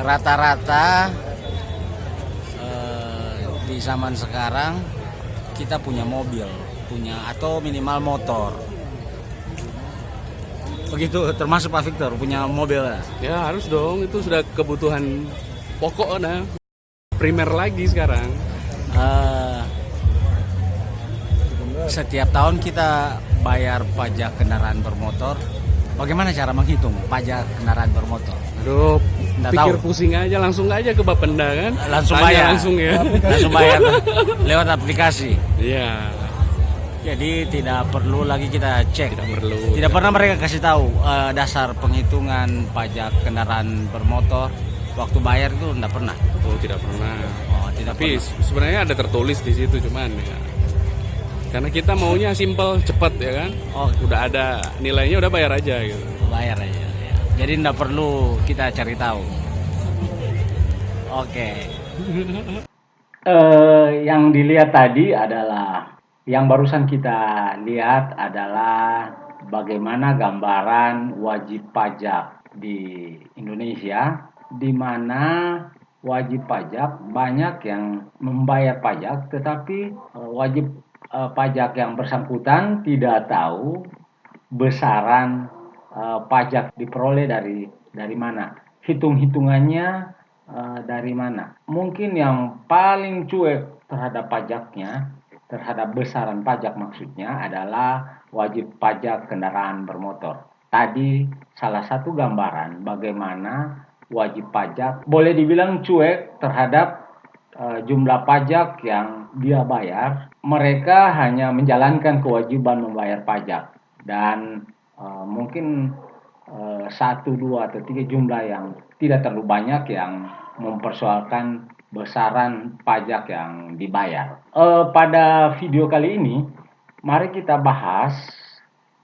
rata-rata eh, di zaman sekarang kita punya mobil, punya atau minimal motor. Begitu termasuk Pak Victor punya mobil. Ya harus dong, itu sudah kebutuhan pokok nah. Primer lagi sekarang. Eh, setiap tahun kita bayar pajak kendaraan bermotor. Bagaimana cara menghitung pajak kendaraan bermotor? Aduh, Nggak pikir tahu. pusing aja langsung aja ke Bapenda kan. Langsung Tanya bayar. langsung ya. Langsung bayar lewat aplikasi. Iya, Jadi tidak perlu lagi kita cek. tidak perlu. Tidak pernah mereka kasih tahu eh, dasar penghitungan pajak kendaraan bermotor. Waktu bayar itu tidak pernah. Oh, tidak pernah. Oh, tidak Tapi pernah. se- sebenarnya ada tertulis di situ cuman ya. Karena kita maunya simple, cepat ya kan. Oh, Udah ada nilainya udah bayar aja gitu. Jadi tidak perlu kita cari tahu. Oke. Eh, yang dilihat tadi adalah yang barusan kita lihat adalah bagaimana gambaran wajib pajak di Indonesia di mana wajib pajak banyak yang membayar pajak tetapi eh, wajib eh, pajak yang bersangkutan tidak tahu besaran eh, pajak diperoleh dari dari mana? Hitung-hitungannya eh, dari mana? Mungkin yang paling cuek terhadap pajaknya terhadap besaran pajak maksudnya adalah wajib pajak kendaraan bermotor. Tadi salah satu gambaran bagaimana wajib pajak boleh dibilang cuek terhadap eh, jumlah pajak yang dia bayar. Mereka hanya menjalankan kewajiban membayar pajak. Dan eh, mungkin eh, satu dua atau tiga jumlah yang tidak terlalu banyak yang mempersoalkan besaran pajak yang dibayar. Eh, pada video kali ini, mari kita bahas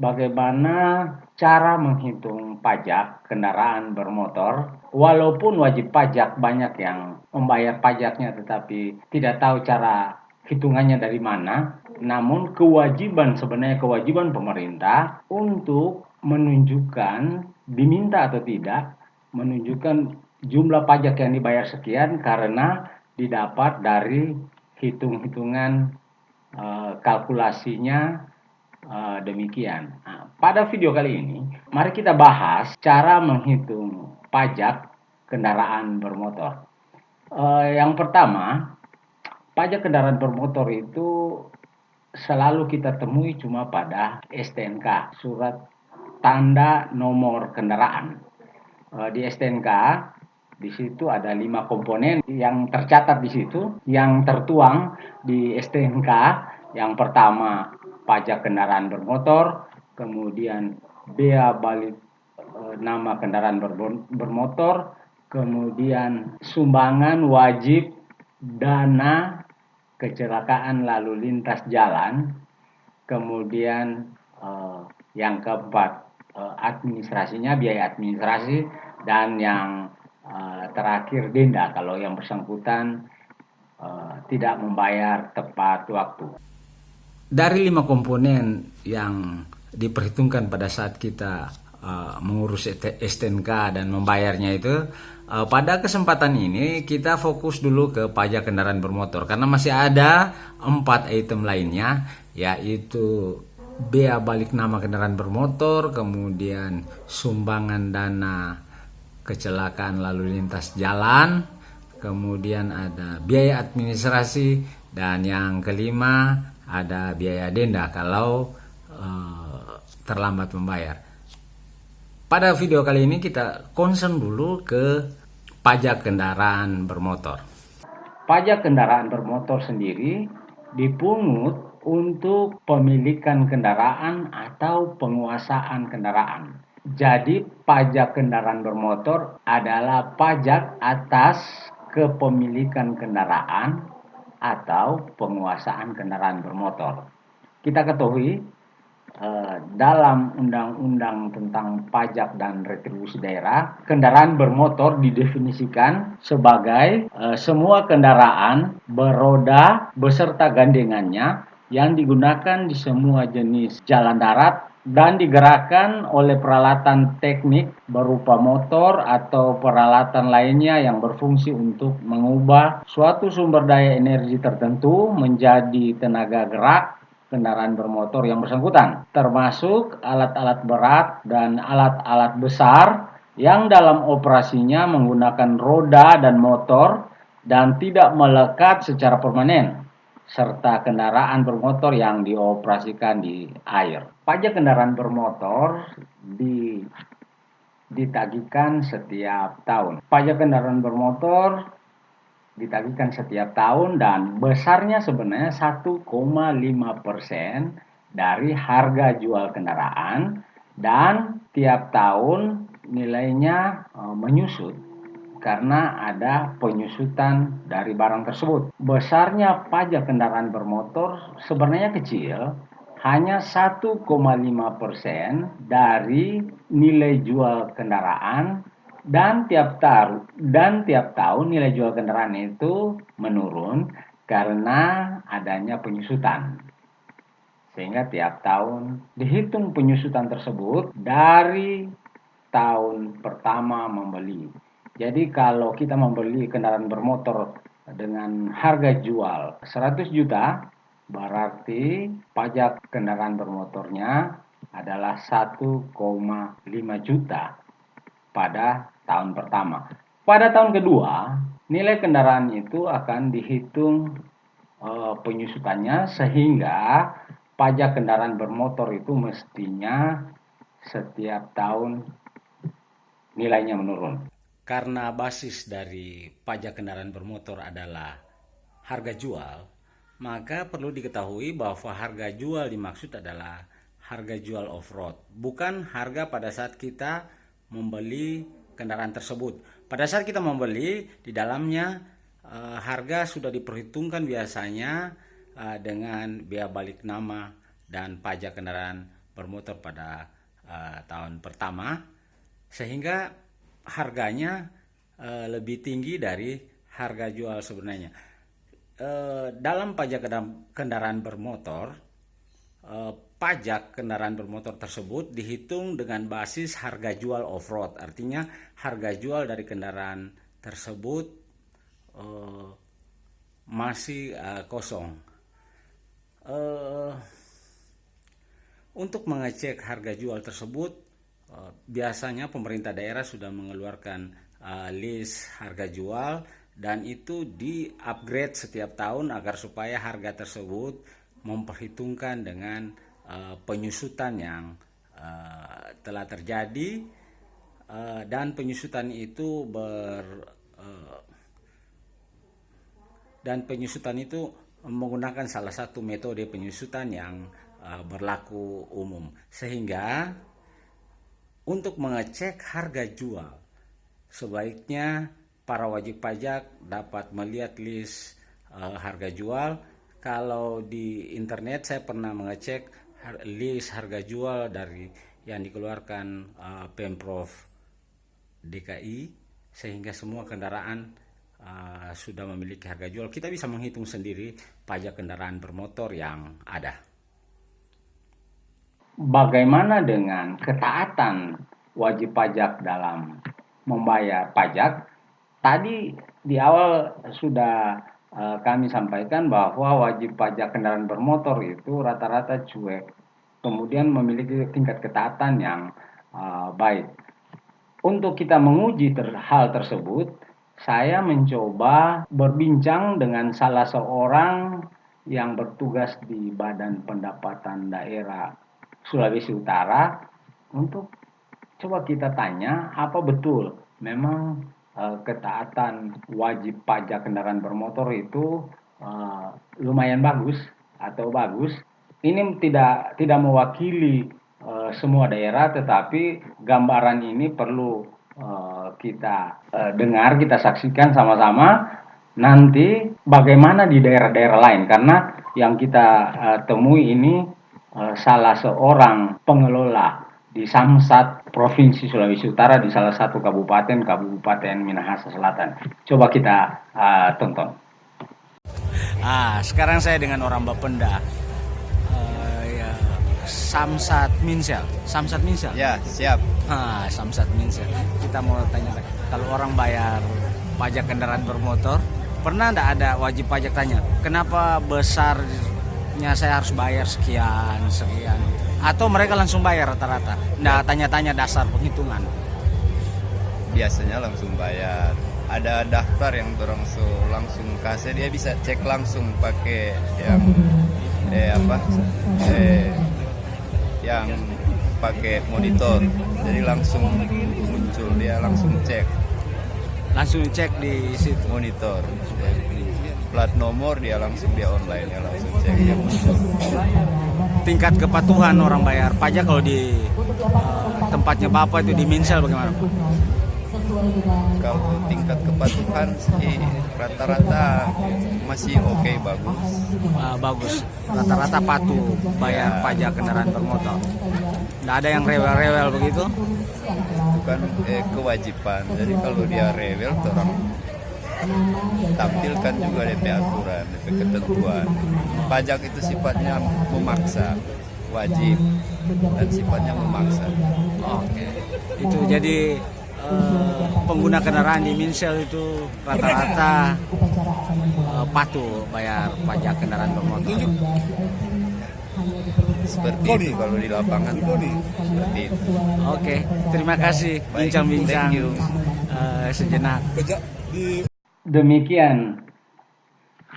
bagaimana cara menghitung pajak kendaraan bermotor. Walaupun wajib pajak banyak yang membayar pajaknya tetapi tidak tahu cara hitungannya dari mana, namun kewajiban sebenarnya kewajiban pemerintah untuk menunjukkan diminta atau tidak menunjukkan jumlah pajak yang dibayar sekian karena didapat dari hitung-hitungan eh, kalkulasinya eh, demikian. Nah, pada video kali ini, mari kita bahas cara menghitung pajak kendaraan bermotor. Eh, yang pertama, pajak kendaraan bermotor itu selalu kita temui cuma pada STNK, surat tanda nomor kendaraan. Eh, di STNK di situ ada lima komponen yang tercatat di situ, yang tertuang di STNK. Yang pertama pajak kendaraan bermotor, kemudian bea balik eh, nama kendaraan bermotor, kemudian sumbangan wajib dana kecelakaan lalu lintas jalan, kemudian eh, yang keempat eh, administrasinya biaya administrasi dan yang eh, terakhir denda kalau yang bersangkutan eh, tidak membayar tepat waktu. Dari lima komponen yang diperhitungkan pada saat kita uh, mengurus STNK dan membayarnya itu, uh, pada kesempatan ini kita fokus dulu ke pajak kendaraan bermotor karena masih ada empat item lainnya, yaitu bea balik nama kendaraan bermotor, kemudian sumbangan dana kecelakaan lalu lintas jalan, kemudian ada biaya administrasi, dan yang kelima ada biaya denda kalau eh, terlambat membayar. Pada video kali ini kita concern dulu ke pajak kendaraan bermotor. Pajak kendaraan bermotor sendiri dipungut untuk pemilikan kendaraan atau penguasaan kendaraan. Jadi pajak kendaraan bermotor adalah pajak atas kepemilikan kendaraan atau penguasaan kendaraan bermotor. Kita ketahui dalam undang-undang tentang pajak dan retribusi daerah, kendaraan bermotor didefinisikan sebagai eh, semua kendaraan beroda beserta gandengannya yang digunakan di semua jenis jalan darat dan digerakkan oleh peralatan teknik berupa motor atau peralatan lainnya yang berfungsi untuk mengubah suatu sumber daya energi tertentu menjadi tenaga gerak kendaraan bermotor yang bersangkutan, termasuk alat-alat berat dan alat-alat besar yang dalam operasinya menggunakan roda dan motor dan tidak melekat secara permanen serta kendaraan bermotor yang dioperasikan di air. Pajak kendaraan bermotor di ditagihkan setiap tahun. Pajak kendaraan bermotor ditagihkan setiap tahun dan besarnya sebenarnya 1,5 persen dari harga jual kendaraan dan tiap tahun nilainya e, menyusut karena ada penyusutan dari barang tersebut. Besarnya pajak kendaraan bermotor sebenarnya kecil, hanya 1,5 persen dari nilai jual kendaraan dan tiap tahun dan tiap tahun nilai jual kendaraan itu menurun karena adanya penyusutan. Sehingga tiap tahun dihitung penyusutan tersebut dari tahun pertama membeli jadi kalau kita membeli kendaraan bermotor dengan harga jual 100 juta, berarti pajak kendaraan bermotornya adalah 1,5 juta pada tahun pertama. Pada tahun kedua, nilai kendaraan itu akan dihitung e, penyusutannya sehingga pajak kendaraan bermotor itu mestinya setiap tahun nilainya menurun karena basis dari pajak kendaraan bermotor adalah harga jual, maka perlu diketahui bahwa harga jual dimaksud adalah harga jual off-road, bukan harga pada saat kita membeli kendaraan tersebut. Pada saat kita membeli, di dalamnya uh, harga sudah diperhitungkan biasanya uh, dengan biaya balik nama dan pajak kendaraan bermotor pada uh, tahun pertama, sehingga harganya uh, lebih tinggi dari harga jual sebenarnya. Uh, dalam pajak kendaraan bermotor, uh, pajak kendaraan bermotor tersebut dihitung dengan basis harga jual off-road. Artinya harga jual dari kendaraan tersebut uh, masih uh, kosong. Uh, untuk mengecek harga jual tersebut, Eh, biasanya pemerintah daerah sudah mengeluarkan uh, list harga jual dan itu di-upgrade setiap tahun agar supaya harga tersebut memperhitungkan dengan uh, penyusutan yang uh, telah terjadi uh, dan penyusutan itu ber dan penyusutan itu menggunakan salah satu metode penyusutan yang berlaku umum sehingga untuk mengecek harga jual. Sebaiknya para wajib pajak dapat melihat list harga jual. Kalau di internet saya pernah mengecek list harga jual dari yang dikeluarkan uh, Pemprov DKI sehingga semua kendaraan uh, sudah memiliki harga jual. Kita bisa menghitung sendiri pajak kendaraan bermotor yang ada bagaimana dengan ketaatan wajib pajak dalam membayar pajak? Tadi di awal sudah kami sampaikan bahwa wajib pajak kendaraan bermotor itu rata-rata cuek, kemudian memiliki tingkat ketaatan yang uh, baik. Untuk kita menguji ter hal tersebut, saya mencoba berbincang dengan salah seorang yang bertugas di Badan Pendapatan Daerah Sulawesi Utara. Untuk coba kita tanya apa betul? Memang ketaatan wajib pajak kendaraan bermotor itu uh, lumayan bagus atau bagus. Ini tidak tidak mewakili uh, semua daerah, tetapi gambaran ini perlu uh, kita uh, dengar, kita saksikan sama-sama. Nanti bagaimana di daerah-daerah lain, karena yang kita uh, temui ini Eh, salah seorang pengelola di Samsat Provinsi Sulawesi Utara di salah satu kabupaten Kabupaten Minahasa Selatan. Coba kita uh, tonton. Ah, sekarang saya dengan orang Bapenda. Uh, ya, Samsat Minsel. Samsat Minsel. Ya, siap. Ah, Samsat Minsel. Kita mau tanya kalau orang bayar pajak kendaraan bermotor, pernah enggak ada wajib pajak tanya, kenapa besarnya saya harus bayar sekian, sekian? Atau mereka langsung bayar rata-rata? Enggak tanya-tanya dasar penghitungan. Biasanya langsung bayar. Ada daftar yang so langsung kasih dia bisa cek langsung pakai yang eh apa? Eh yang pakai monitor jadi langsung muncul dia langsung cek langsung cek di situ monitor plat nomor dia langsung dia online ya langsung cek. Dia muncul tingkat kepatuhan orang bayar pajak kalau di uh, tempatnya bapak itu di Minsel bagaimana kalau tingkat kepatuhan sih rata-rata masih oke okay, bagus. Uh, bagus. Rata-rata patuh bayar ya. pajak kendaraan bermotor. Nggak ada yang rewel-rewel begitu? Bukan eh, kewajiban. Jadi kalau dia rewel orang tampilkan juga DP aturan DP ketentuan. Pajak itu sifatnya memaksa wajib dan sifatnya memaksa. Oke. Itu jadi uh, pengguna kendaraan di Minsel itu rata-rata uh, patuh bayar pajak kendaraan bermotor. Seperti itu kalau di lapangan. Seperti itu. Oke, terima kasih. Bincang-bincang uh, sejenak. Demikian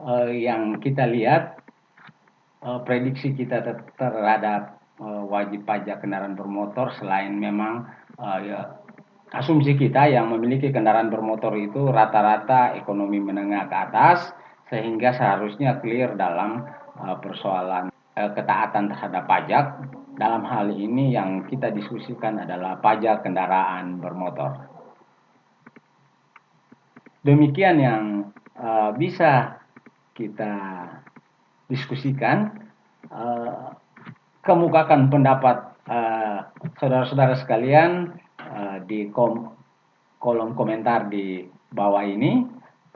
uh, yang kita lihat uh, prediksi kita terhadap uh, wajib pajak kendaraan bermotor selain memang ya, asumsi kita yang memiliki kendaraan bermotor itu rata-rata ekonomi menengah ke atas sehingga seharusnya clear dalam uh, persoalan uh, ketaatan terhadap pajak. Dalam hal ini yang kita diskusikan adalah pajak kendaraan bermotor. Demikian yang uh, bisa kita diskusikan. Uh, kemukakan pendapat saudara-saudara uh, sekalian Eh, di kom kolom komentar di bawah ini.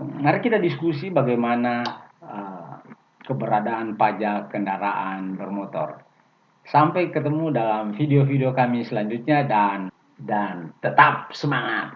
Mari kita diskusi bagaimana uh, keberadaan pajak kendaraan bermotor. Sampai ketemu dalam video-video kami selanjutnya dan dan tetap semangat.